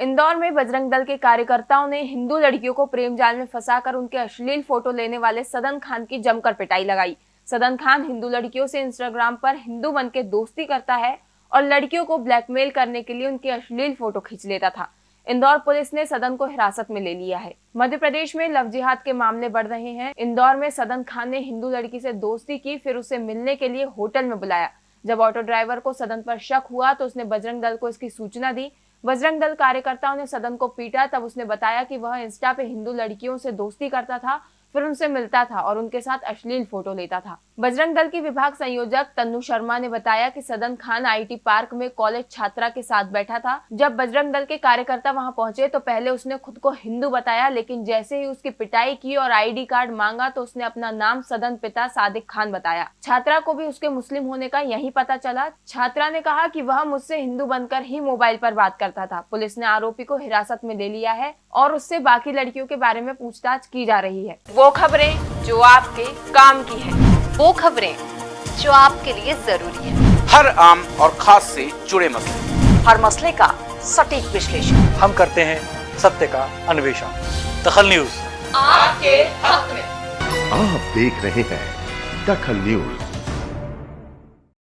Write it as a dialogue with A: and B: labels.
A: इंदौर में बजरंग दल के कार्यकर्ताओं ने हिंदू लड़कियों को प्रेम जाल में फंसाकर उनके अश्लील फ़ोटो लेने वाले सदन खान की जमकर पिटाई लगाई। सदन खान हिंदू लड़कियों से इंस्टाग्राम पर हिंदू बन के दोस्ती करता है और लड़कियों को ब्लैकमेल करने के लिए उनके अश्लील फ़ोटो खींच लेता था। इंदौर पुलिस ने सदन को हिरासत में ले लिया है। मध्य प्रदेश में लव जिहाद के मामले बढ़ रहे हैं। इंदौर में सदन खान ने हिंदू लड़की से दोस्ती की, फिर उसे मिलने के लिए होटल में बुलाया। जब ऑटो ड्राइवर को सदन पर शक हुआ तो उसने बजरंग दल को इसकी सूचना दी। बजरंग दल कार्यकर्ताओं ने सदन को पीटा, तब उसने बताया कि वह इंस्टा पे हिंदू लड़कियों से दोस्ती करता था। फिर उनसे मिलता था और उनके साथ अश्लील फ़ोटो लेता था। बजरंग दल की विभाग संयोजक तन्नू शर्मा ने बताया कि सदन खान आईटी पार्क में कॉलेज छात्रा के साथ बैठा था। जब बजरंग दल के कार्यकर्ता वहाँ पहुँचे तो पहले उसने खुद को हिंदू बताया, लेकिन जैसे ही उसकी पिटाई की और आईडी कार्ड मांगा तो उसने अपना नाम सदन पिता सादिक खान बताया। छात्रा को भी उसके मुस्लिम होने का यही पता चला। छात्रा ने कहा की वह मुझसे हिंदू बनकर ही मोबाइल पर बात करता था। पुलिस ने आरोपी को हिरासत में ले लिया है और उससे बाकी लड़कियों के बारे में पूछताछ की जा रही है। वो खबरें जो आपके काम की है।
B: वो खबरें जो आपके लिए ज़रूरी है।
C: हर आम और खास से जुड़े मसले।
B: हर मसले का सटीक विश्लेषण।
D: हम करते हैं सत्य का अन्वेषण। दखल न्यूज़।
B: आपके हक में।
E: आप देख रहे हैं दखल न्यूज़।